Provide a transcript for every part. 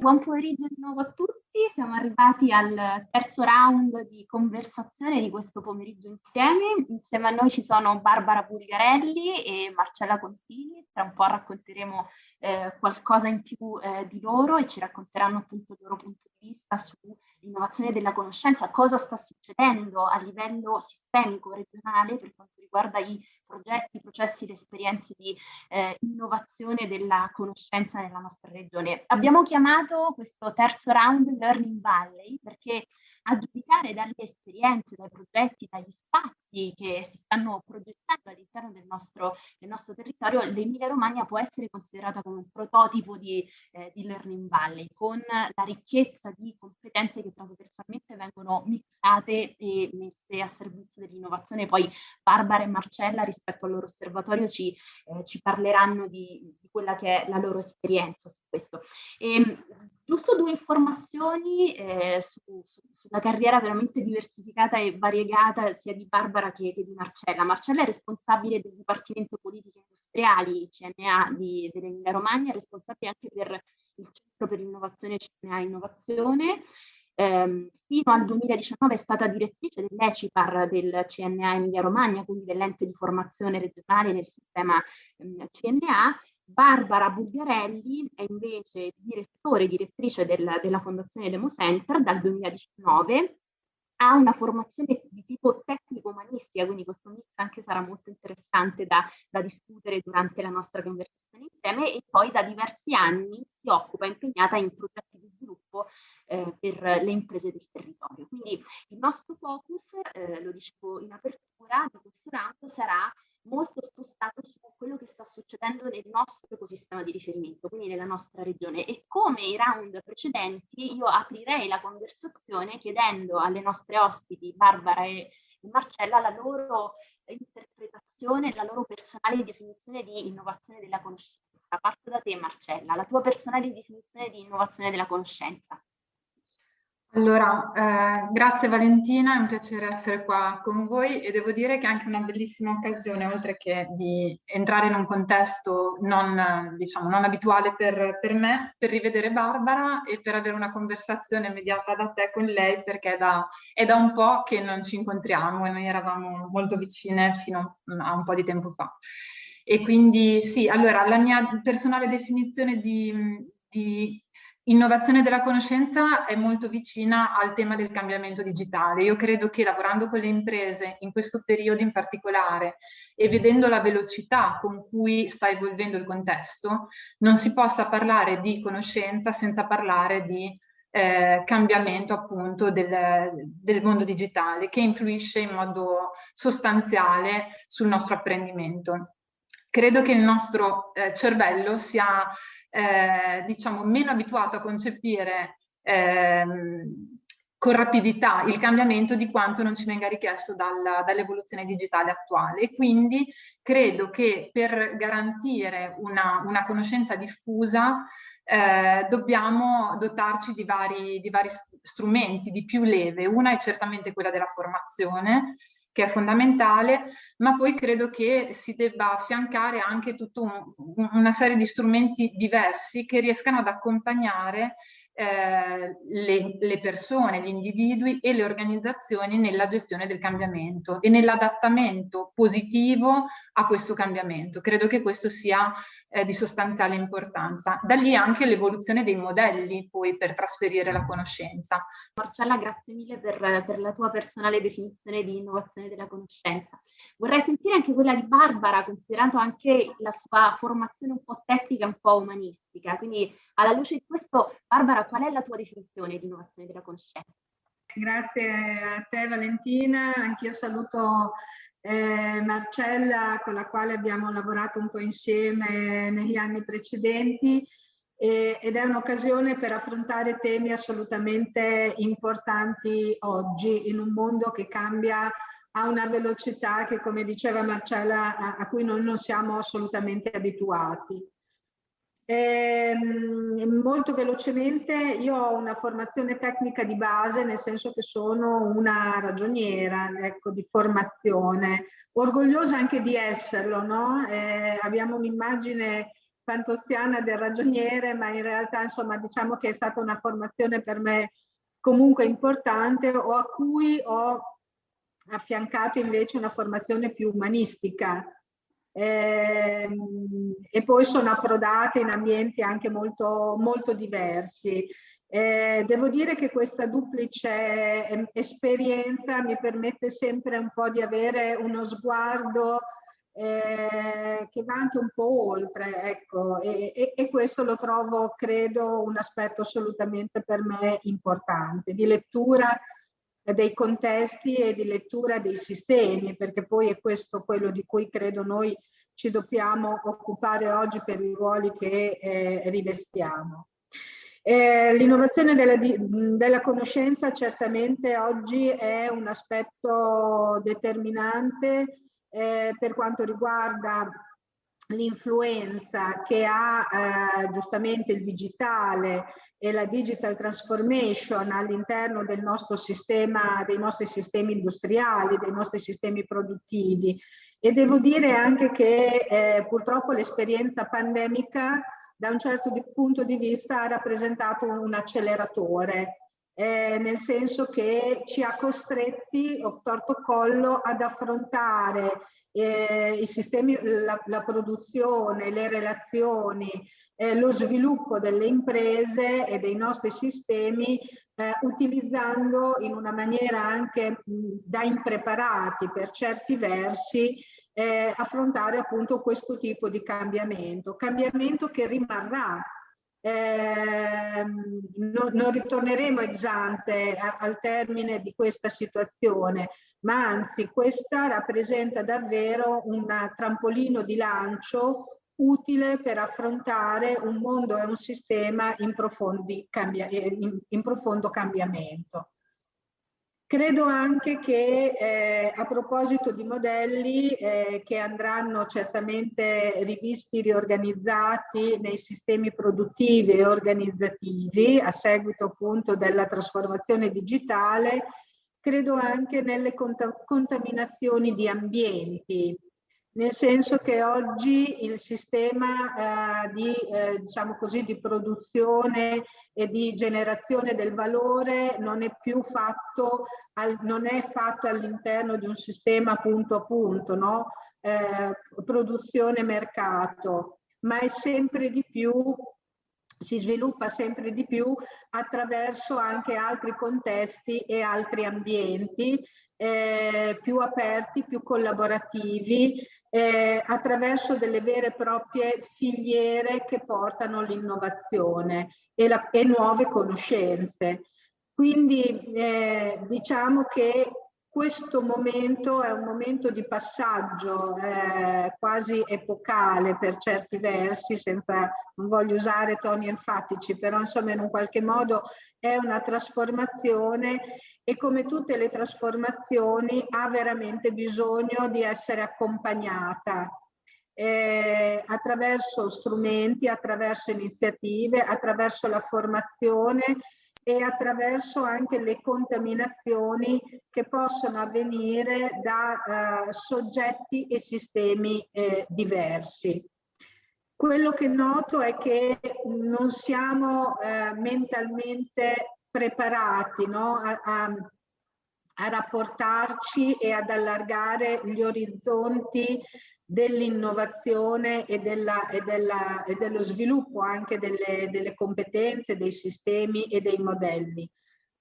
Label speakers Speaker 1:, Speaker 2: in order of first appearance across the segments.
Speaker 1: Buon pomeriggio di nuovo a tutti, siamo arrivati al terzo round di conversazione di questo pomeriggio insieme. Insieme a noi ci sono Barbara Bulgarelli e Marcella Contini, tra un po' racconteremo eh, qualcosa in più eh, di loro e ci racconteranno appunto il loro punto di vista sull'innovazione della conoscenza, cosa sta succedendo a livello sistemico, regionale per quanto riguarda i progetti, i processi, le esperienze di eh, innovazione della conoscenza nella nostra regione. Abbiamo chiamato questo terzo round Learning Valley perché a giudicare dalle esperienze, dai progetti, dagli spazi che si stanno progettando all'interno del nostro, del nostro territorio, l'Emilia Romagna può essere considerata come un prototipo di, eh, di Learning Valley, con la ricchezza di competenze che trasversalmente vengono mixate e messe a servizio dell'innovazione. Poi Barbara e Marcella rispetto al loro osservatorio ci, eh, ci parleranno di, di, quella che è la loro esperienza su questo. E, ehm, giusto due informazioni eh, su, su, sulla carriera veramente diversificata e variegata sia di Barbara che, che di Marcella. Marcella è responsabile del Dipartimento Politiche Industriali CNA dell'Emilia Romagna, è responsabile anche per il Centro per l'Innovazione CNA Innovazione. Eh, fino al 2019 è stata direttrice dell'ECIPAR del CNA Emilia Romagna, quindi dell'ente di formazione regionale nel sistema eh, CNA Barbara Bulgarelli è invece direttore e direttrice del, della Fondazione Demo Center dal 2019, ha una formazione di tipo tecnico-umanistica, quindi questo mix anche sarà molto interessante da, da, discutere durante la nostra conversazione insieme e poi da diversi anni si occupa, impegnata in progetti di sviluppo eh, per le imprese del territorio. Quindi il nostro focus, eh, lo dicevo in apertura, di questo round sarà molto spostato su quello che sta succedendo nel nostro ecosistema di riferimento, quindi nella nostra regione. E come i round precedenti, io aprirei la conversazione chiedendo alle nostre ospiti, Barbara e Marcella, la loro interpretazione, la loro personale definizione di innovazione della conoscenza. Parto da te, Marcella, la tua personale definizione di innovazione della conoscenza.
Speaker 2: Allora, eh, grazie Valentina, è un piacere essere qua con voi e devo dire che è anche una bellissima occasione, oltre che di entrare in un contesto non, diciamo, non abituale per, per, me, per rivedere Barbara e per avere una conversazione immediata da te con lei, perché è da, è da un po' che non ci incontriamo e noi eravamo molto vicine fino a un po' di tempo fa. E quindi sì, allora la mia personale definizione di, di Innovazione della conoscenza è molto vicina al tema del cambiamento digitale. Io credo che lavorando con le imprese in questo periodo in particolare e vedendo la velocità con cui sta evolvendo il contesto, non si possa parlare di conoscenza senza parlare di eh, cambiamento appunto del, del, mondo digitale che influisce in modo sostanziale sul nostro apprendimento. Credo che il nostro eh, cervello sia eh, diciamo, meno abituato a concepire ehm, con rapidità il cambiamento di quanto non ci venga richiesto dall'evoluzione dall digitale attuale e quindi credo che per garantire una, una conoscenza diffusa eh, dobbiamo dotarci di vari, di vari strumenti, di più leve. Una è certamente quella della formazione, che è fondamentale, ma poi credo che si debba affiancare anche tutta un, una serie di strumenti diversi che riescano ad accompagnare eh, le, le, persone, gli individui e le organizzazioni nella gestione del cambiamento e nell'adattamento positivo a questo cambiamento. Credo che questo sia eh, di sostanziale importanza. Da lì anche l'evoluzione dei modelli poi per trasferire la conoscenza.
Speaker 1: Marcella, grazie mille per, per la tua personale definizione di innovazione della conoscenza. Vorrei sentire anche quella di Barbara, considerando anche la sua formazione un po' tecnica e un po' umanistica. Quindi alla luce di questo, Barbara, qual è la tua definizione di innovazione della conoscenza?
Speaker 3: Grazie a te Valentina, anch'io saluto eh, Marcella con la quale abbiamo lavorato un po' insieme negli anni precedenti eh, ed è un'occasione per affrontare temi assolutamente importanti oggi in un mondo che cambia a una velocità che come diceva Marcella a, a cui noi non siamo assolutamente abituati. Ehm, molto velocemente, io ho una formazione tecnica di base, nel senso che sono una ragioniera ecco, di formazione, orgogliosa anche di esserlo, no? eh, abbiamo un'immagine fantoziana del ragioniere, ma in realtà insomma diciamo che è stata una formazione per me comunque importante o a cui ho affiancato invece una formazione più umanistica, eh, e poi sono approdate in ambienti anche molto, molto diversi. Eh, devo dire che questa duplice esperienza mi permette sempre un po' di avere uno sguardo eh, che va anche un po' oltre, ecco, e, e, e, questo lo trovo, credo, un aspetto assolutamente per me importante, di lettura dei contesti e di lettura dei sistemi, perché poi è questo quello di cui credo noi ci dobbiamo occupare oggi per i ruoli che eh, rivestiamo. Eh, L'innovazione della, della, conoscenza certamente oggi è un aspetto determinante eh, per quanto riguarda l'influenza che ha eh, giustamente il digitale e la digital transformation all'interno del nostro sistema, dei nostri sistemi industriali, dei nostri sistemi produttivi. E devo dire anche che eh, purtroppo l'esperienza pandemica da un certo di, punto di vista ha rappresentato un acceleratore, eh, nel senso che ci ha costretti, o torto collo, ad affrontare eh, i sistemi, la, la, produzione, le relazioni, eh, lo sviluppo delle imprese e dei nostri sistemi eh, utilizzando in una maniera anche mh, da impreparati per certi versi eh, affrontare appunto questo tipo di cambiamento, cambiamento che rimarrà. Eh, no, non ritorneremo esante al termine di questa situazione, ma anzi questa rappresenta davvero un trampolino di lancio utile per affrontare un mondo e un sistema in, cambia, in, in profondo cambiamento. Credo anche che eh, a proposito di modelli eh, che andranno certamente rivisti, riorganizzati nei sistemi produttivi e organizzativi a seguito appunto della trasformazione digitale, credo anche nelle contaminazioni di ambienti, nel senso che oggi il sistema eh, di, eh, diciamo così, di produzione e di generazione del valore non è più fatto, al, non è fatto all'interno di un sistema punto a punto, no? eh, produzione mercato, ma è sempre di più si sviluppa sempre di più attraverso anche altri contesti e altri ambienti eh, più aperti, più collaborativi, eh, attraverso delle vere e proprie filiere che portano l'innovazione e, e, nuove conoscenze. Quindi eh, diciamo che questo momento è un momento di passaggio eh, quasi epocale per certi versi, senza, non voglio usare toni enfatici, però insomma in un qualche modo è una trasformazione e come tutte le trasformazioni ha veramente bisogno di essere accompagnata eh, attraverso strumenti, attraverso iniziative, attraverso la formazione e attraverso anche le contaminazioni che possono avvenire da eh, soggetti e sistemi eh, diversi. Quello che noto è che non siamo eh, mentalmente preparati no? a, a, a rapportarci e ad allargare gli orizzonti dell'innovazione e, della, e, della, e, dello sviluppo anche delle, delle, competenze, dei sistemi e dei modelli.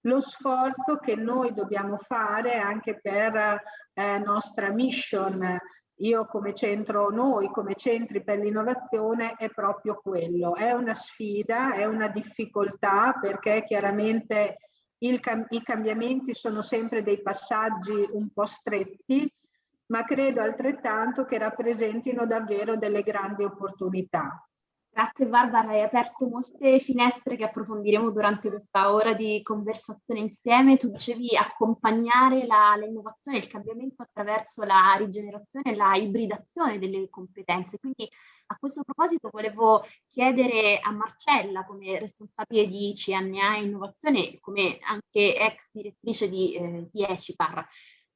Speaker 3: Lo sforzo che noi dobbiamo fare anche per eh, nostra mission, io come centro, noi come centri per l'innovazione è proprio quello. È una sfida, è una difficoltà perché chiaramente il, i cambiamenti sono sempre dei passaggi un po' stretti, ma credo altrettanto che rappresentino davvero delle grandi opportunità.
Speaker 1: Grazie Barbara, hai aperto molte finestre che approfondiremo durante questa ora di conversazione insieme. Tu dicevi accompagnare l'innovazione e il cambiamento attraverso la rigenerazione e la ibridazione delle competenze. Quindi a questo proposito volevo chiedere a Marcella, come responsabile di CNA Innovazione come anche ex direttrice di, eh, di Ecipar,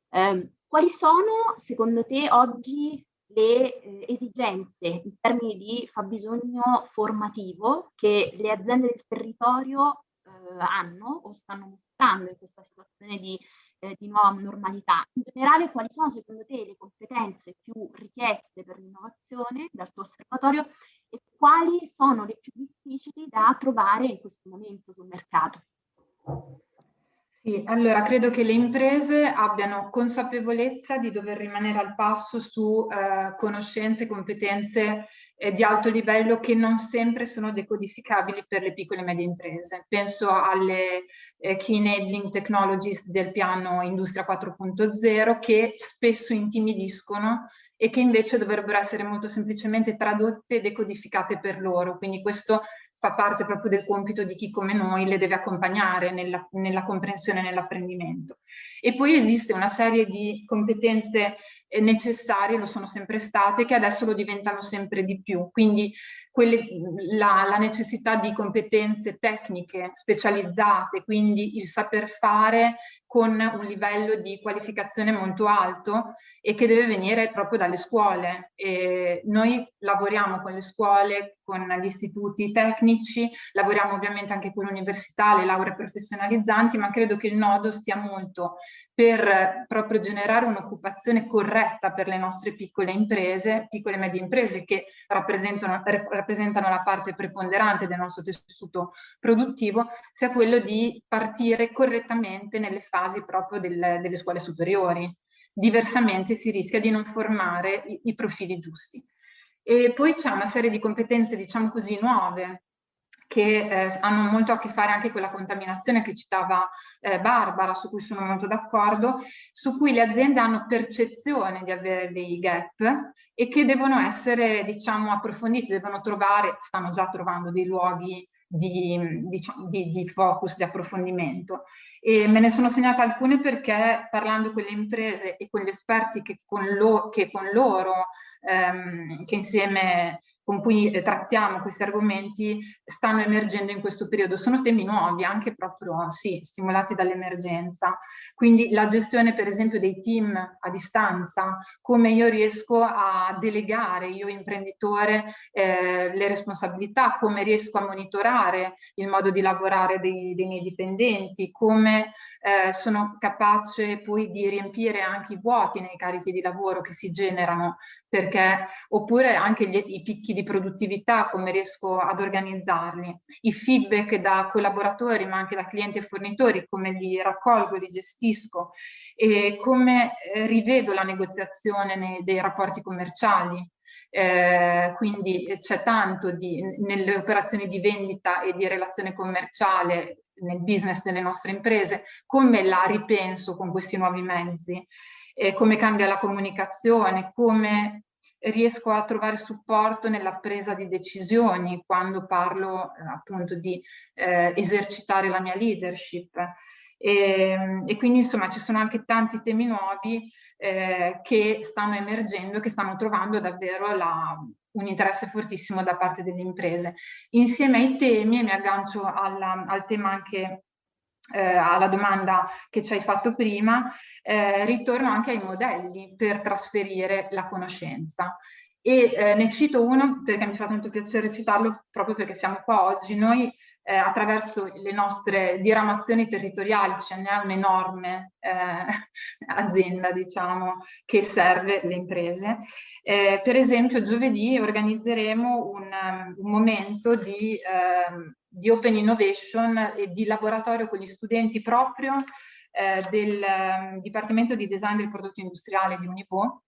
Speaker 1: eh, quali sono secondo te oggi le eh, esigenze in termini di fabbisogno formativo che le aziende del territorio eh, hanno o stanno mostrando in questa situazione di, eh, di, nuova normalità. In generale, quali sono secondo te le competenze più richieste per l'innovazione dal tuo osservatorio e quali sono le più difficili da trovare in questo momento sul mercato?
Speaker 2: Sì, allora credo che le imprese abbiano consapevolezza di dover rimanere al passo su eh, conoscenze e competenze eh, di alto livello che non sempre sono decodificabili per le piccole e medie imprese. Penso alle eh, Key Enabling Technologies del piano Industria 4.0 che spesso intimidiscono e che invece dovrebbero essere molto semplicemente tradotte e decodificate per loro. Quindi questo fa parte proprio del compito di chi come noi le deve accompagnare nella, nella comprensione e nell'apprendimento. E poi esiste una serie di competenze eh, necessarie, lo sono sempre state, che adesso lo diventano sempre di più. Quindi quelle, la, la, necessità di competenze tecniche specializzate, quindi il saper fare con un livello di qualificazione molto alto e che deve venire proprio dalle scuole. E noi lavoriamo con le scuole, con gli istituti tecnici, lavoriamo ovviamente anche con l'università, le lauree professionalizzanti, ma credo che il nodo stia molto per proprio generare un'occupazione corretta per le nostre piccole imprese, piccole e medie imprese che rappresentano, rappresentano la parte preponderante del nostro tessuto produttivo, sia quello di partire correttamente nelle fasi proprio del, delle scuole superiori. Diversamente si rischia di non formare i, i profili giusti. E poi c'è una serie di competenze, diciamo così, nuove che eh, hanno molto a che fare anche con la contaminazione che citava eh, Barbara, su cui sono molto d'accordo, su cui le aziende hanno percezione di avere dei gap e che devono essere, diciamo, approfonditi, devono trovare, stanno già trovando dei luoghi di, di, di, focus, di approfondimento. E me ne sono segnata alcune perché parlando con le imprese e con gli esperti che con, lo, che con loro, ehm, che insieme con cui eh, trattiamo questi argomenti stanno emergendo in questo periodo. Sono temi nuovi, anche proprio sì, stimolati dall'emergenza. Quindi la gestione per esempio dei team a distanza, come io riesco a delegare, io imprenditore, eh, le responsabilità, come riesco a monitorare il modo di lavorare dei, dei miei dipendenti, come eh, sono capace poi di riempire anche i vuoti nei carichi di lavoro che si generano, perché oppure anche gli, i picchi di produttività, come riesco ad organizzarli, i feedback da collaboratori ma anche da clienti e fornitori, come li raccolgo, li gestisco e come eh, rivedo la negoziazione nei, dei rapporti commerciali. Eh, quindi c'è tanto di, nelle operazioni di vendita e di relazione commerciale nel business delle nostre imprese, come la ripenso con questi nuovi mezzi, eh, come cambia la comunicazione, come riesco a trovare supporto nella presa di decisioni quando parlo eh, appunto di eh, esercitare la mia leadership. E, e, quindi insomma ci sono anche tanti temi nuovi eh, che stanno emergendo e che stanno trovando davvero la, un interesse fortissimo da parte delle imprese. Insieme ai temi, e mi aggancio alla, al tema anche eh, alla domanda che ci hai fatto prima, eh, ritorno anche ai modelli per trasferire la conoscenza. E eh, ne cito uno perché mi fa tanto piacere citarlo proprio perché siamo qua oggi. Noi eh, attraverso le nostre diramazioni territoriali, ce n'è un'enorme eh, azienda diciamo, che serve le imprese. Eh, per esempio giovedì organizzeremo un, un momento di, ehm, di, Open Innovation e di laboratorio con gli studenti proprio eh, del um, Dipartimento di Design del Prodotto Industriale di Unipo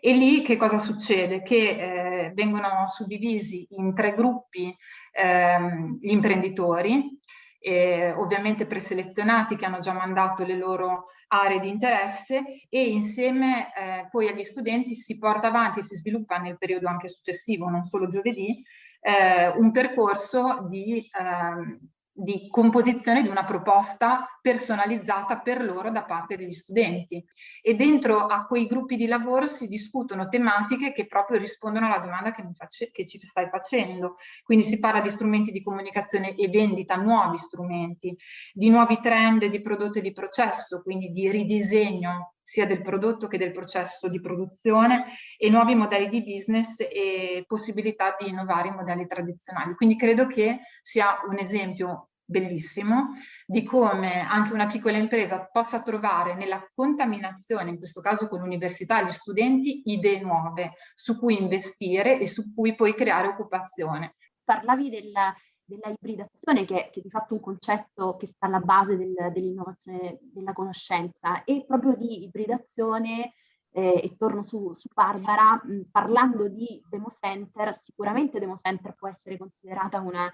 Speaker 2: e lì che cosa succede? Che eh, vengono suddivisi in tre gruppi ehm, gli imprenditori, eh, ovviamente preselezionati che hanno già mandato le loro aree di interesse e insieme eh, poi agli studenti si porta avanti, si sviluppa nel periodo anche successivo, non solo giovedì, eh, un percorso di eh, di composizione di una proposta personalizzata per loro da parte degli studenti. E dentro a quei gruppi di lavoro si discutono tematiche che proprio rispondono alla domanda che, che ci stai facendo. Quindi si parla di strumenti di comunicazione e vendita, nuovi strumenti di nuovi trend di prodotto e di processo quindi di ridisegno sia del prodotto che del processo di produzione e nuovi modelli di business e possibilità di innovare i modelli tradizionali. Quindi credo che sia un esempio bellissimo di come anche una piccola impresa possa trovare nella contaminazione, in questo caso con l'università e gli studenti, idee nuove su cui investire e su cui poi creare occupazione.
Speaker 1: Parlavi della, della ibridazione che, che, è di fatto un concetto che sta alla base del, dell'innovazione della conoscenza. E proprio di ibridazione eh, e torno su, su Barbara, mh, parlando di Demo Center, sicuramente Demo Center può essere considerata una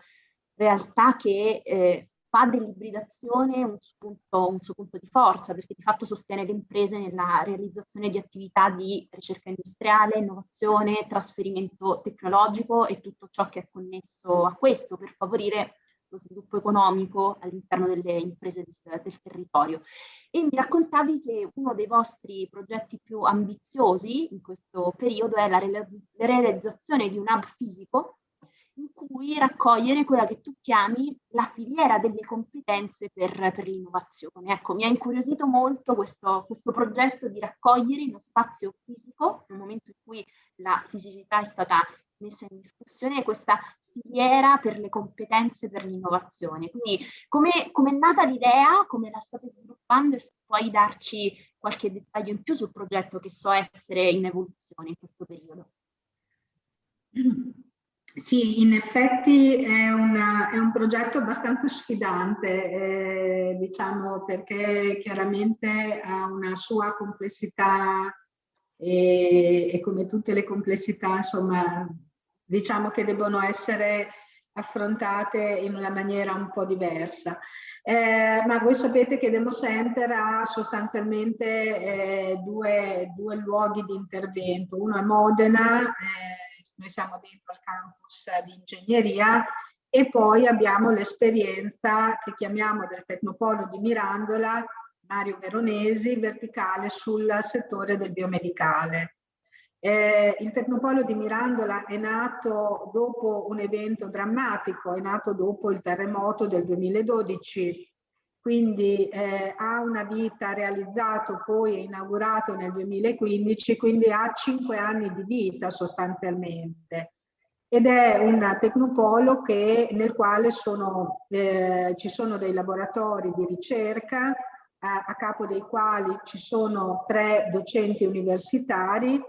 Speaker 1: realtà che eh, fa dell'ibridazione un, un, suo punto di forza, perché di fatto sostiene le imprese nella realizzazione di attività di ricerca industriale, innovazione, trasferimento tecnologico e tutto ciò che è connesso a questo per favorire lo sviluppo economico all'interno delle imprese del, del, territorio. E mi raccontavi che uno dei vostri progetti più ambiziosi in questo periodo è la realizzazione di un hub fisico in cui raccogliere quella che tu chiami la filiera delle competenze per, per l'innovazione. Ecco, mi ha incuriosito molto questo, questo, progetto di raccogliere in uno spazio fisico, nel momento in cui la fisicità è stata messa in discussione, questa filiera per le competenze per l'innovazione. Quindi come, come è nata l'idea, come la state sviluppando e se puoi darci qualche dettaglio in più sul progetto che so essere in evoluzione in questo periodo.
Speaker 3: Sì, in effetti è, una, è un progetto abbastanza sfidante, eh, diciamo perché chiaramente ha una sua complessità e, e, come tutte le complessità, insomma, diciamo che devono essere affrontate in una maniera un po' diversa. Eh, ma voi sapete che Demo Center ha sostanzialmente eh, due, due, luoghi di intervento, uno a Modena, eh, noi siamo dentro al campus di ingegneria e poi abbiamo l'esperienza che chiamiamo del Tecnopolo di Mirandola, Mario Veronesi, verticale sul settore del biomedicale. Eh, il Tecnopolo di Mirandola è nato dopo un evento drammatico, è nato dopo il terremoto del 2012 quindi eh, ha una vita realizzato poi è inaugurato nel 2015, quindi ha cinque anni di vita sostanzialmente. Ed è un tecnopolo che, nel quale sono, eh, ci sono dei laboratori di ricerca, a, a capo dei quali ci sono tre docenti universitari,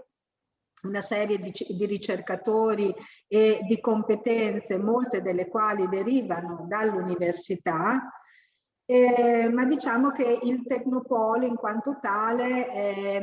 Speaker 3: una serie di, di, ricercatori e di competenze, molte delle quali derivano dall'università, eh, ma diciamo che il Tecnopolo in quanto tale eh,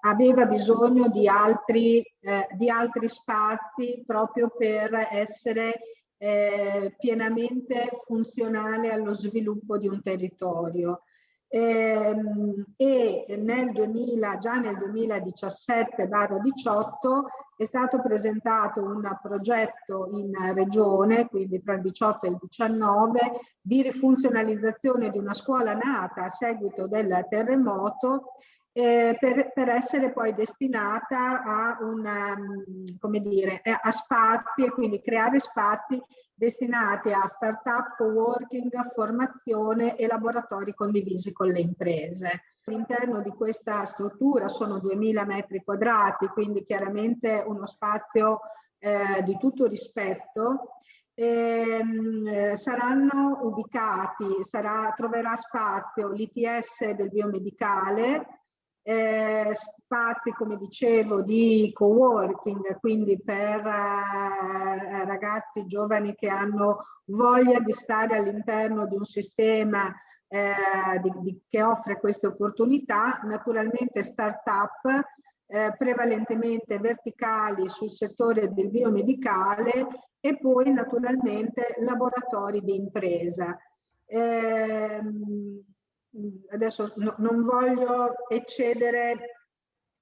Speaker 3: aveva bisogno di altri, eh, di altri, spazi proprio per essere eh, pienamente funzionale allo sviluppo di un territorio. Ehm, e nel 2000, già nel 2017-18 è stato presentato un progetto in regione, quindi tra il 18 e il 19, di rifunzionalizzazione di una scuola nata a seguito del terremoto eh, per, per, essere poi destinata a, una, come dire, a spazi e quindi creare spazi destinati a start-up, co-working, formazione e laboratori condivisi con le imprese. All'interno di questa struttura sono 2000 metri quadrati, quindi chiaramente uno spazio eh, di tutto rispetto. Ehm, eh, saranno ubicati, sarà, troverà spazio l'ITS del biomedicale, eh, spazi, come dicevo, di co-working, quindi per eh, ragazzi giovani che hanno voglia di stare all'interno di un sistema eh, di, di, che offre queste opportunità, naturalmente start-up eh, prevalentemente verticali sul settore del biomedicale e poi naturalmente laboratori di impresa. Eh, adesso no, non voglio eccedere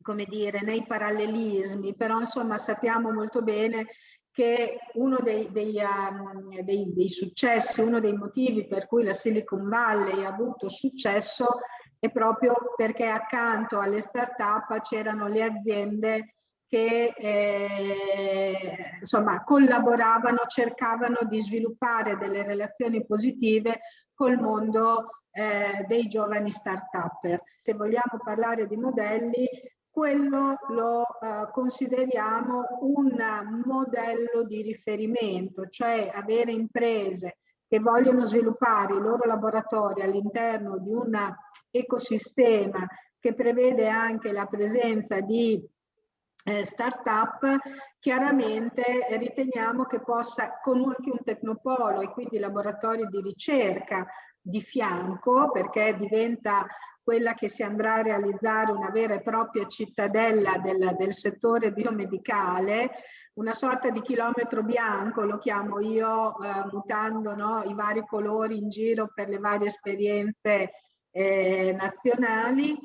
Speaker 3: come dire, nei parallelismi, però insomma sappiamo molto bene che uno dei, dei, um, dei, dei, successi, uno dei motivi per cui la Silicon Valley ha avuto successo è proprio perché accanto alle start-up c'erano le aziende che eh, insomma collaboravano, cercavano di sviluppare delle relazioni positive col mondo eh, dei giovani start-upper. Se vogliamo parlare di modelli, quello lo eh, consideriamo un modello di riferimento, cioè avere imprese che vogliono sviluppare i loro laboratori all'interno di un ecosistema che prevede anche la presenza di eh, start-up, chiaramente riteniamo che possa, con anche un tecnopolo e quindi laboratori di ricerca di fianco, perché diventa quella che si andrà a realizzare una vera e propria cittadella del, del settore biomedicale, una sorta di chilometro bianco, lo chiamo io, eh, mutando no, i vari colori in giro per le varie esperienze eh, nazionali.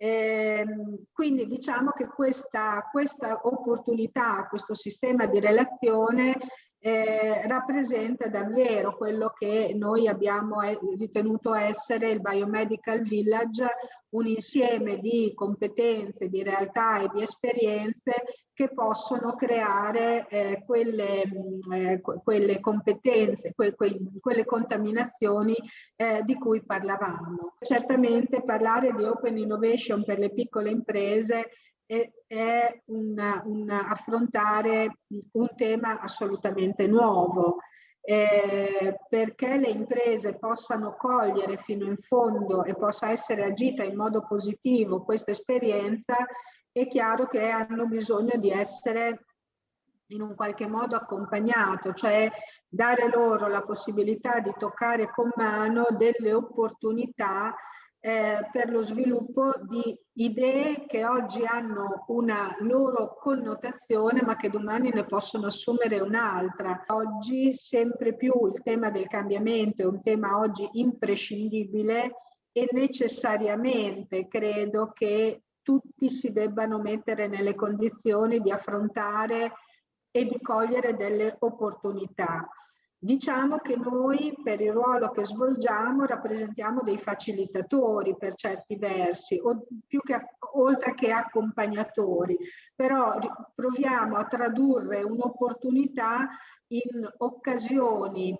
Speaker 3: Eh, quindi diciamo che questa, questa opportunità, questo sistema di relazione eh, rappresenta davvero quello che noi abbiamo eh, ritenuto essere il Biomedical Village, un insieme di competenze, di realtà e di esperienze che possono creare eh, quelle, mh, eh, quelle, competenze, que, que, quelle contaminazioni eh, di cui parlavamo. Certamente parlare di open innovation per le piccole imprese è, una, una affrontare un tema assolutamente nuovo. Eh, perché le imprese possano cogliere fino in fondo e possa essere agita in modo positivo questa esperienza, è chiaro che hanno bisogno di essere in un qualche modo accompagnato, cioè dare loro la possibilità di toccare con mano delle opportunità eh, per lo sviluppo di idee che oggi hanno una loro connotazione ma che domani ne possono assumere un'altra. Oggi sempre più il tema del cambiamento è un tema oggi imprescindibile e necessariamente credo che tutti si debbano mettere nelle condizioni di affrontare e di cogliere delle opportunità. Diciamo che noi per il ruolo che svolgiamo rappresentiamo dei facilitatori per certi versi, o più che, oltre che accompagnatori, però proviamo a tradurre un'opportunità in occasioni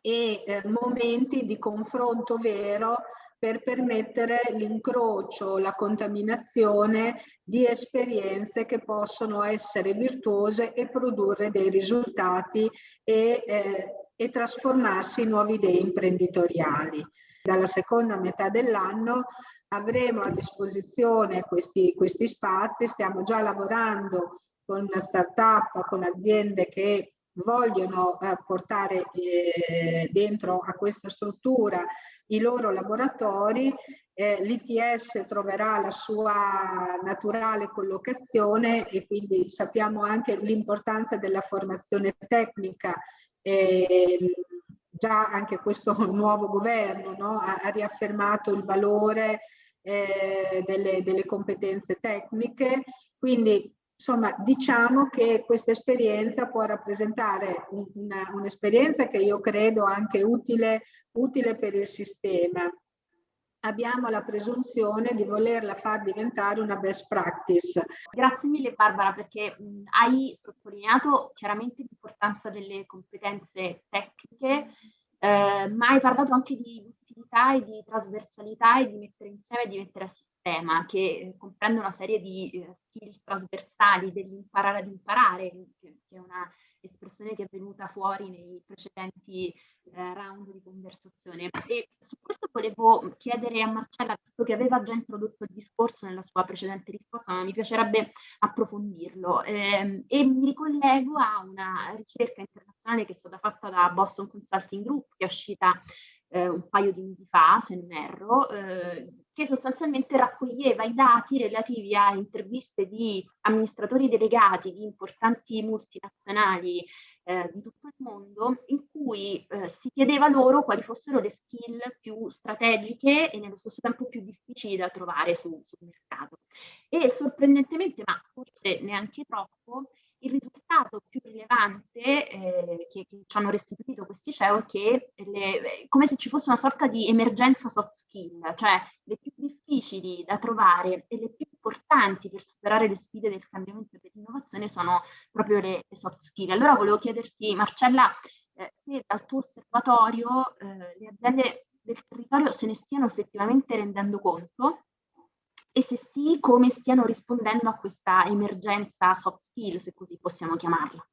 Speaker 3: e eh, momenti di confronto vero per permettere l'incrocio, la contaminazione di esperienze che possono essere virtuose e produrre dei risultati e, eh, e trasformarsi in nuove idee imprenditoriali. Dalla seconda metà dell'anno avremo a disposizione questi, questi spazi, stiamo già lavorando con start-up, con aziende che vogliono eh, portare eh, dentro a questa struttura i loro laboratori, eh, l'ITS troverà la sua naturale collocazione e quindi sappiamo anche l'importanza della formazione tecnica. Eh, già anche questo nuovo governo no, ha, ha, riaffermato il valore eh, delle, delle competenze tecniche, quindi Insomma, diciamo che questa esperienza può rappresentare un'esperienza un che io credo anche utile, utile per il sistema. Abbiamo la presunzione di volerla far diventare una best practice.
Speaker 1: Grazie mille Barbara perché mh, hai sottolineato chiaramente l'importanza delle competenze tecniche, eh, ma hai parlato anche di utilità e di trasversalità e di mettere insieme e di mettere a sistema che eh, comprende una serie di eh, skill trasversali dell'imparare ad imparare, che, che, è una espressione che è venuta fuori nei precedenti eh, round di conversazione. E su questo volevo chiedere a Marcella, visto che aveva già introdotto il discorso nella sua precedente risposta, ma mi piacerebbe approfondirlo. Eh, e mi ricollego a una ricerca internazionale che è stata fatta da Boston Consulting Group, che è uscita eh, un paio di mesi fa, se non erro, eh, che sostanzialmente raccoglieva i dati relativi a interviste di amministratori delegati di importanti multinazionali eh, di tutto il mondo, in cui eh, si chiedeva loro quali fossero le skill più strategiche e nello stesso tempo più difficili da trovare su, sul mercato. E sorprendentemente, ma forse neanche troppo, il risultato più rilevante eh, che, che, ci hanno restituito questi CEO è che le, come se ci fosse una sorta di emergenza soft skill, cioè le più difficili da trovare e le più importanti per superare le sfide del cambiamento e dell'innovazione sono proprio le, le, soft skill. Allora volevo chiederti, Marcella, eh, se dal tuo osservatorio eh, le aziende del territorio se ne stiano effettivamente rendendo conto e se sì, come stiano rispondendo a questa emergenza soft skill, se così possiamo chiamarla.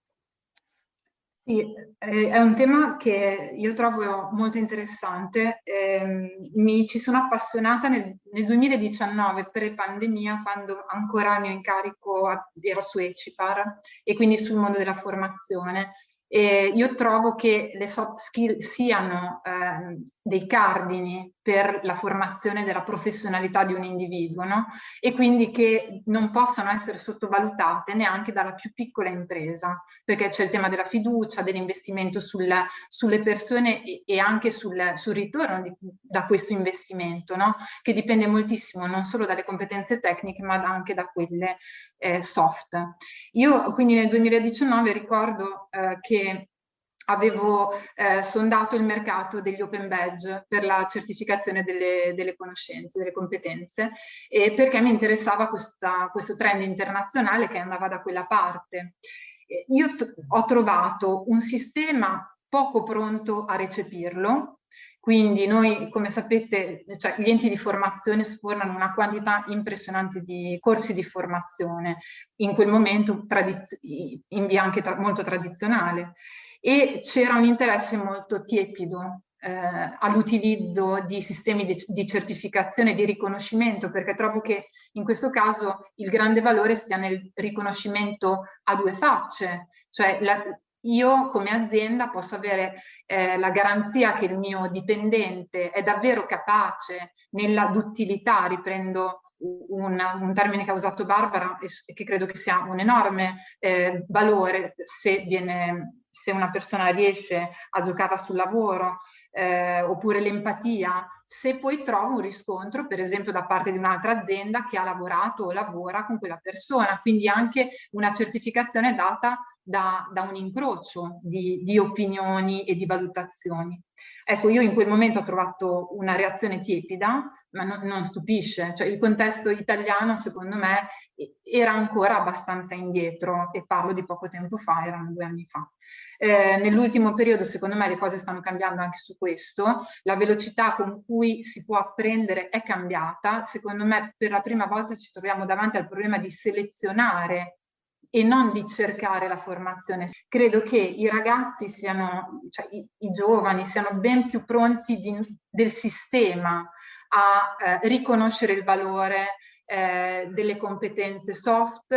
Speaker 2: Sì, è un tema che io trovo molto interessante. Eh, mi ci sono appassionata nel, nel 2019, pre-pandemia, quando ancora il mio incarico era su Ecipar e quindi sul mondo della formazione. E io trovo che le soft skill siano eh, dei cardini per la formazione della professionalità di un individuo no? e quindi che non possano essere sottovalutate neanche dalla più piccola impresa perché c'è il tema della fiducia, dell'investimento sul, sulle persone e, e anche sul, sul ritorno di, da questo investimento no? che dipende moltissimo non solo dalle competenze tecniche ma anche da quelle eh, soft. Io quindi nel 2019 ricordo eh, che avevo eh, sondato il mercato degli open badge per la certificazione delle, delle conoscenze, delle competenze, e perché mi interessava questa, questo trend internazionale che andava da quella parte. Io ho trovato un sistema poco pronto a recepirlo, quindi noi, come sapete, cioè, gli enti di formazione sfornano una quantità impressionante di corsi di formazione, in quel momento in via anche tra molto tradizionale e c'era un interesse molto tiepido eh, all'utilizzo di sistemi di, di certificazione di riconoscimento perché trovo che in questo caso il grande valore sia nel riconoscimento a due facce, cioè la, io come azienda posso avere eh, la garanzia che il mio dipendente è davvero capace nella duttilità, riprendo un, un, termine che ha usato Barbara e che credo che sia un enorme eh, valore se, viene, se una persona riesce a giocare sul lavoro eh, oppure l'empatia, se poi trovo un riscontro per esempio da parte di un'altra azienda che ha lavorato o lavora con quella persona, quindi anche una certificazione data da, da un incrocio di, di opinioni e di valutazioni. Ecco, io in quel momento ho trovato una reazione tiepida, ma non, non stupisce, cioè il contesto italiano secondo me era ancora abbastanza indietro e parlo di poco tempo fa, erano due anni fa. Eh, Nell'ultimo periodo secondo me le cose stanno cambiando anche su questo, la velocità con cui si può apprendere è cambiata, secondo me per la prima volta ci troviamo davanti al problema di selezionare e non di cercare la formazione. Credo che i ragazzi siano, cioè i, i giovani siano ben più pronti di, del sistema a eh, riconoscere il valore eh, delle competenze soft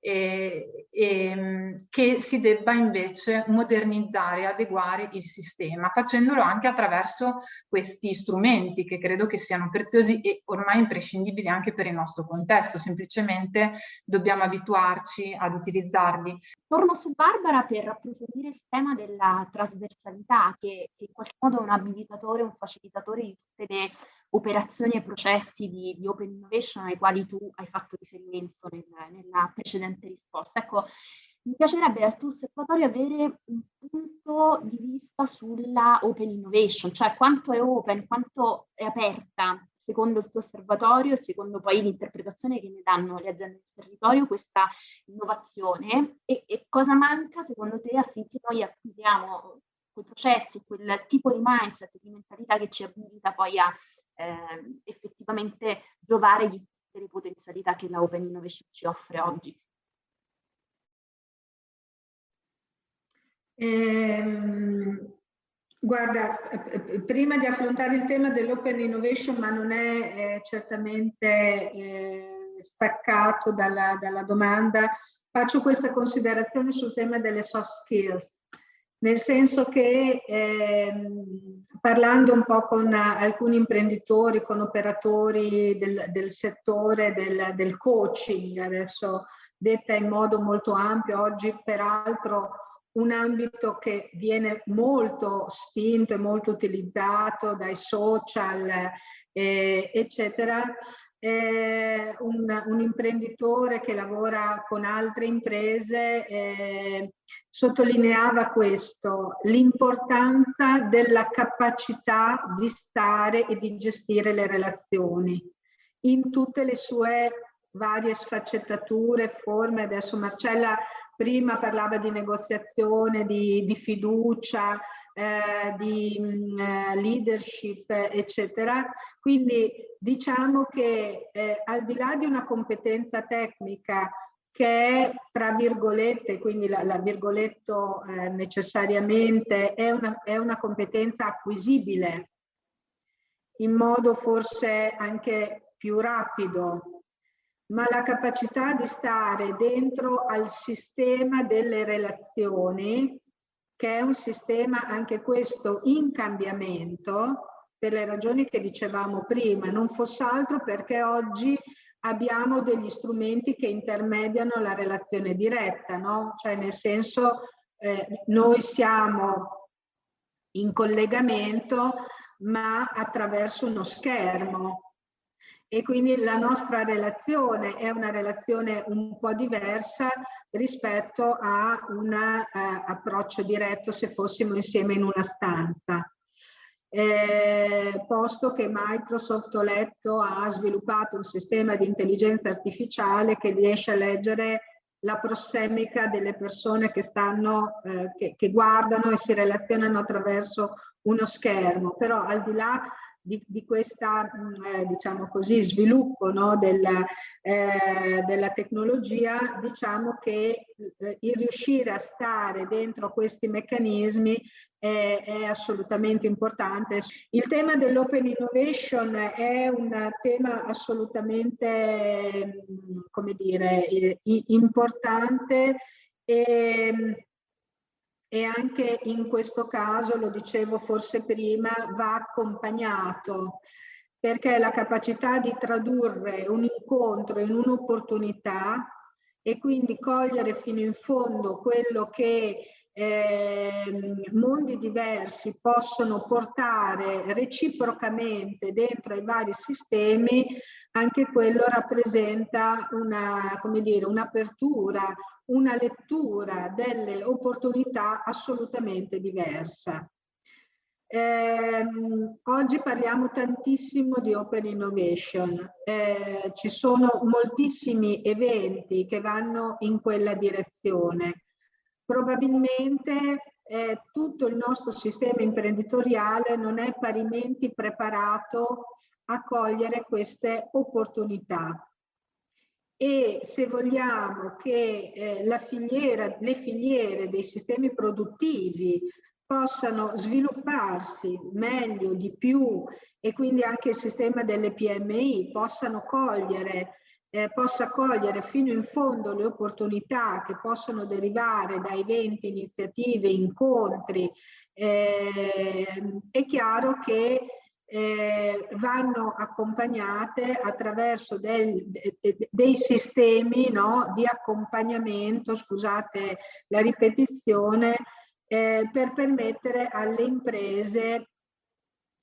Speaker 2: e, e, che si debba invece modernizzare adeguare il sistema, facendolo anche attraverso questi strumenti che credo che siano preziosi e ormai imprescindibili anche per il nostro contesto, semplicemente dobbiamo abituarci ad utilizzarli.
Speaker 1: Torno su Barbara per approfondire il tema della trasversalità che, che in qualche modo è un abilitatore, un facilitatore di tutte le operazioni e processi di, di, open innovation ai quali tu hai fatto riferimento nel, nella precedente risposta. Ecco, mi piacerebbe dal tuo osservatorio avere un punto di vista sulla open innovation, cioè quanto è open, quanto è aperta secondo il tuo osservatorio e secondo poi l'interpretazione che ne danno le aziende del territorio questa innovazione e, e cosa manca secondo te affinché noi acquisiamo quei processi, quel tipo di mindset, di mentalità che ci abilita poi a eh, effettivamente giovare di tutte le potenzialità che la Open Innovation ci offre oggi.
Speaker 3: Ehm, guarda, prima di affrontare il tema dell'Open Innovation, ma non è eh, certamente eh, staccato dalla, dalla domanda, faccio questa considerazione sul tema delle soft skills nel senso che ehm, parlando un po' con alcuni imprenditori, con operatori del, del settore del, del, coaching, adesso detta in modo molto ampio, oggi peraltro un ambito che viene molto spinto e molto utilizzato dai social, eh, eccetera, eh, un, un, imprenditore che lavora con altre imprese eh, sottolineava questo, l'importanza della capacità di stare e di gestire le relazioni in tutte le sue varie sfaccettature, forme. Adesso Marcella prima parlava di negoziazione, di, di fiducia, eh, di mh, mm, eh, leadership, eccetera. Quindi diciamo che eh, al di là di una competenza tecnica che è tra virgolette, quindi la, la virgoletto eh, necessariamente è una, è una competenza acquisibile in modo forse anche più rapido, ma la capacità di stare dentro al sistema delle relazioni che è un sistema anche questo in cambiamento per le ragioni che dicevamo prima, non fosse altro perché oggi abbiamo degli strumenti che intermediano la relazione diretta, no? Cioè nel senso eh, noi siamo in collegamento ma attraverso uno schermo e quindi la nostra relazione è una relazione un po' diversa rispetto a un eh, approccio diretto se fossimo insieme in una stanza. Eh, posto che Microsoft, ho letto, ha sviluppato un sistema di intelligenza artificiale che riesce a leggere la prossemica delle persone che, stanno, eh, che, che guardano e si relazionano attraverso uno schermo, però al di là di, di questa, mm, eh, diciamo sviluppo no, della, eh, della, tecnologia, diciamo che eh, il riuscire a stare dentro questi meccanismi è, è assolutamente importante. Il tema dell'open innovation è un tema assolutamente, come dire, importante e e anche in questo caso, lo dicevo forse prima, va accompagnato perché la capacità di tradurre un incontro in un'opportunità e quindi cogliere fino in fondo quello che eh, mondi diversi possono portare reciprocamente dentro ai vari sistemi, anche quello rappresenta una, come dire, un'apertura, una lettura delle opportunità assolutamente diversa. Eh, oggi parliamo tantissimo di Open Innovation, eh, ci sono moltissimi eventi che vanno in quella direzione. Probabilmente eh, tutto il nostro sistema imprenditoriale non è parimenti preparato a cogliere queste opportunità. E se vogliamo che eh, filiera, le filiere dei sistemi produttivi possano svilupparsi meglio, di più e quindi anche il sistema delle PMI possano cogliere, eh, possa cogliere fino in fondo le opportunità che possono derivare da eventi, iniziative, incontri, eh, è chiaro che eh, vanno accompagnate attraverso del, de, dei sistemi no, di accompagnamento, scusate la ripetizione, eh, per permettere alle imprese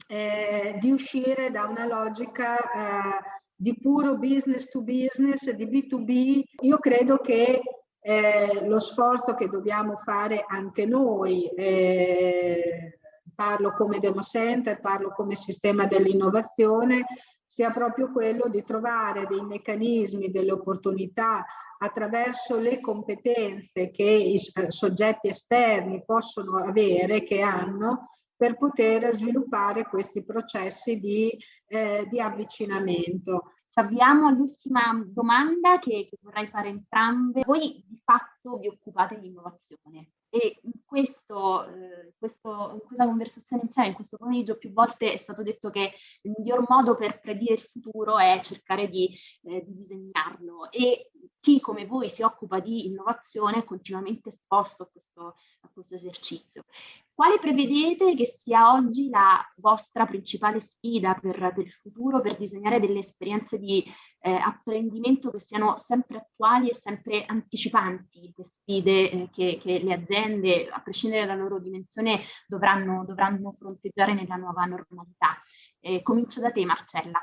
Speaker 3: eh, di uscire da una logica eh, di puro business to business, di B2B. Io credo che eh, lo sforzo che dobbiamo fare anche noi eh, parlo come Demo Center, parlo come sistema dell'innovazione, sia proprio quello di trovare dei meccanismi, delle opportunità attraverso le competenze che i soggetti esterni possono avere, che hanno, per poter sviluppare questi processi di, eh, di avvicinamento.
Speaker 1: Avviamo all'ultima domanda che, che vorrei fare entrambe. Voi di fatto vi occupate di innovazione e in, questo, eh, questo, in questa conversazione insieme, in questo pomeriggio, più volte è stato detto che il miglior modo per predire il futuro è cercare di, eh, di disegnarlo e chi come voi si occupa di innovazione è continuamente esposto a questo, a questo esercizio. Quale prevedete che sia oggi la vostra principale sfida per, per il futuro, per disegnare delle esperienze di eh, apprendimento che siano sempre attuali e sempre anticipanti le sfide eh, che, che, le aziende, a prescindere dalla loro dimensione, dovranno, dovranno fronteggiare nella nuova normalità. Eh, comincio da te Marcella.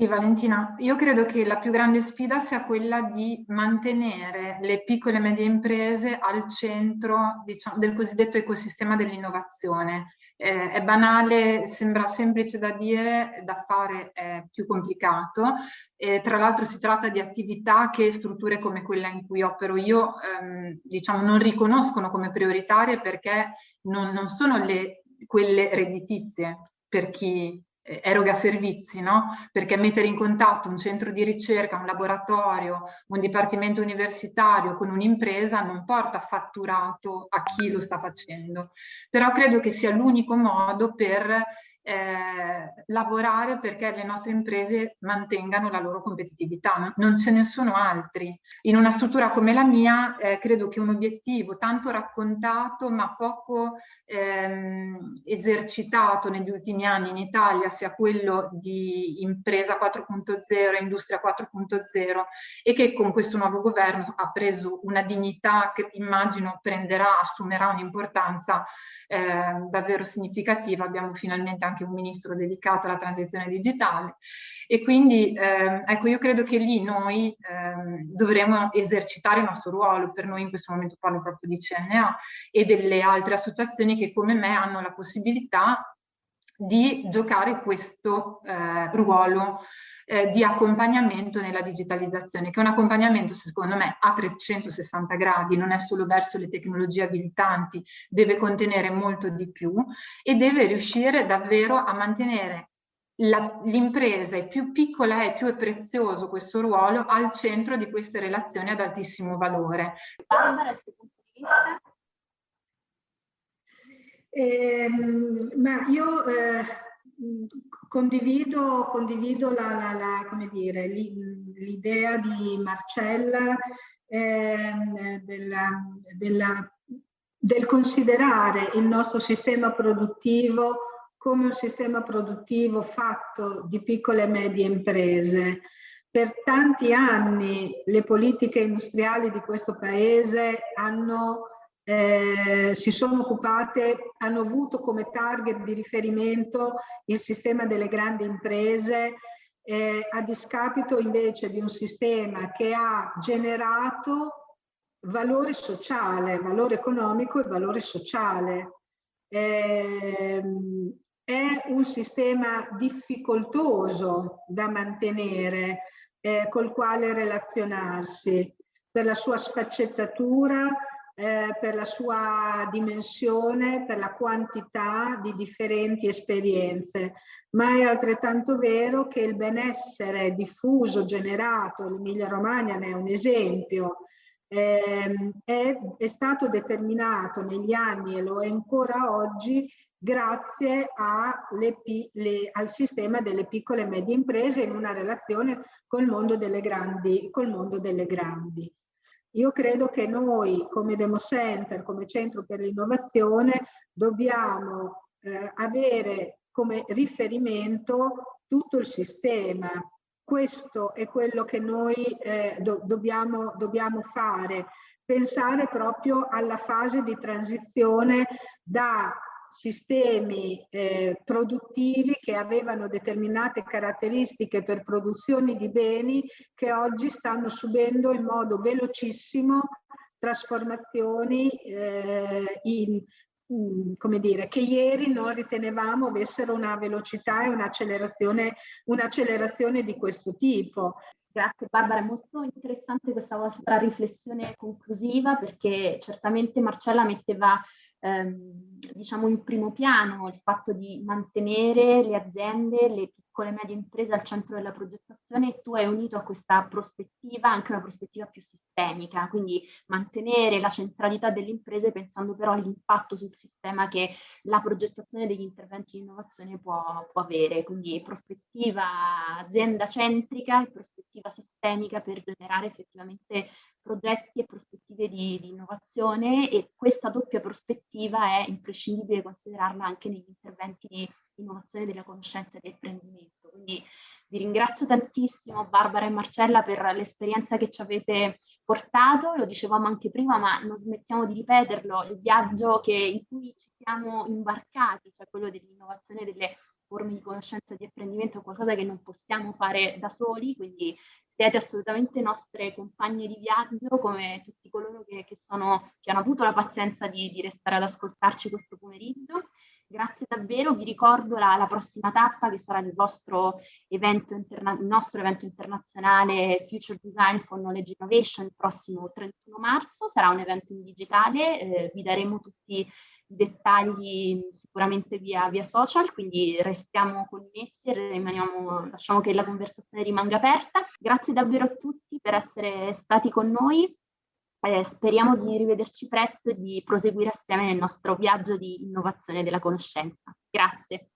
Speaker 2: Sì, Valentina, io credo che la più grande sfida sia quella di mantenere le piccole e medie imprese al centro diciamo, del cosiddetto ecosistema dell'innovazione. Eh, è banale, sembra semplice da dire, da fare è più complicato. Eh, tra l'altro si tratta di attività che strutture come quella in cui opero io ehm, diciamo, non riconoscono come prioritarie perché non, non sono le, quelle redditizie per chi eroga servizi, no? Perché mettere in contatto un centro di ricerca, un laboratorio, un dipartimento universitario con un'impresa non porta fatturato a chi lo sta facendo. Però credo che sia l'unico modo per eh, lavorare perché le nostre imprese mantengano la loro competitività, non ce ne sono altri. In una struttura come la mia eh, credo che un obiettivo tanto raccontato ma poco ehm, esercitato negli ultimi anni in Italia sia quello di impresa 4.0, industria 4.0 e che con questo nuovo governo ha preso una dignità che immagino prenderà, assumerà un'importanza eh, davvero significativa. Abbiamo finalmente anche un ministro dedicato alla transizione digitale. E quindi eh, ecco io credo che lì noi eh, dovremo esercitare il nostro ruolo, per noi in questo momento parlo proprio di CNA e delle altre associazioni che come me hanno la possibilità di giocare questo eh, ruolo eh, di accompagnamento nella digitalizzazione, che è un accompagnamento secondo me a 360 gradi, non è solo verso le tecnologie abilitanti, deve contenere molto di più e deve riuscire davvero a mantenere l'impresa è più piccola e più è prezioso questo ruolo al centro di queste relazioni ad altissimo valore. Barbara, dal tuo punto di vista?
Speaker 3: Eh, ma io eh, condivido, condivido l'idea di Marcella eh, della, della, del considerare il nostro sistema produttivo come un sistema produttivo fatto di piccole e medie imprese. Per tanti anni le politiche industriali di questo paese hanno eh, si sono occupate, hanno avuto come target di riferimento il sistema delle grandi imprese eh, a discapito invece di un sistema che ha generato valore sociale, valore economico e valore sociale. Eh, è un sistema difficoltoso da mantenere, eh, col quale relazionarsi per la sua sfaccettatura, eh, per la sua dimensione, per la quantità di differenti esperienze, ma è altrettanto vero che il benessere diffuso, generato, l'Emilia Romagna ne è un esempio, eh, è, è stato determinato negli anni e lo è ancora oggi grazie le, le, al sistema delle piccole e medie imprese in una relazione col mondo delle grandi. Col mondo delle grandi. Io credo che noi come Demo Center, come Centro per l'innovazione, dobbiamo eh, avere come riferimento tutto il sistema. Questo è quello che noi eh, do dobbiamo, dobbiamo fare, pensare proprio alla fase di transizione da sistemi eh, produttivi che avevano determinate caratteristiche per produzioni di beni che oggi stanno subendo in modo velocissimo trasformazioni eh, in, mm, come dire, che ieri non ritenevamo avessero una velocità e un'accelerazione un di questo tipo.
Speaker 1: Grazie Barbara, è molto interessante questa vostra riflessione conclusiva perché certamente Marcella metteva ehm, diciamo in primo piano il fatto di mantenere le aziende, le piccole e medie imprese al centro della progettazione e tu hai unito a questa prospettiva anche una prospettiva più sistemica, quindi mantenere la centralità delle imprese pensando però all'impatto sul sistema che la progettazione degli interventi di innovazione può, può avere, quindi prospettiva azienda centrica e prospettiva sistemica per generare effettivamente progetti e prospettive di, di, innovazione e questa doppia prospettiva è imprescindibile considerarla anche negli interventi di innovazione della conoscenza e del apprendimento. Quindi vi ringrazio tantissimo Barbara e Marcella per l'esperienza che ci avete portato, lo dicevamo anche prima, ma non smettiamo di ripeterlo, il viaggio che, in cui ci siamo imbarcati, cioè quello dell'innovazione delle forme di conoscenza e di apprendimento è qualcosa che non possiamo fare da soli, quindi siete assolutamente nostre compagne di viaggio, come tutti coloro che, che, sono, che hanno avuto la pazienza di, di, restare ad ascoltarci questo pomeriggio. Grazie davvero, vi ricordo la, la prossima tappa che sarà il, evento il nostro evento internazionale Future Design for Knowledge Innovation il prossimo 31 marzo, sarà un evento in digitale, eh, vi daremo tutti dettagli sicuramente via, via social, quindi restiamo connessi e lasciamo che la conversazione rimanga aperta. Grazie davvero a tutti per essere stati con noi. Eh, speriamo di rivederci presto e di proseguire assieme nel nostro viaggio di innovazione della conoscenza. Grazie.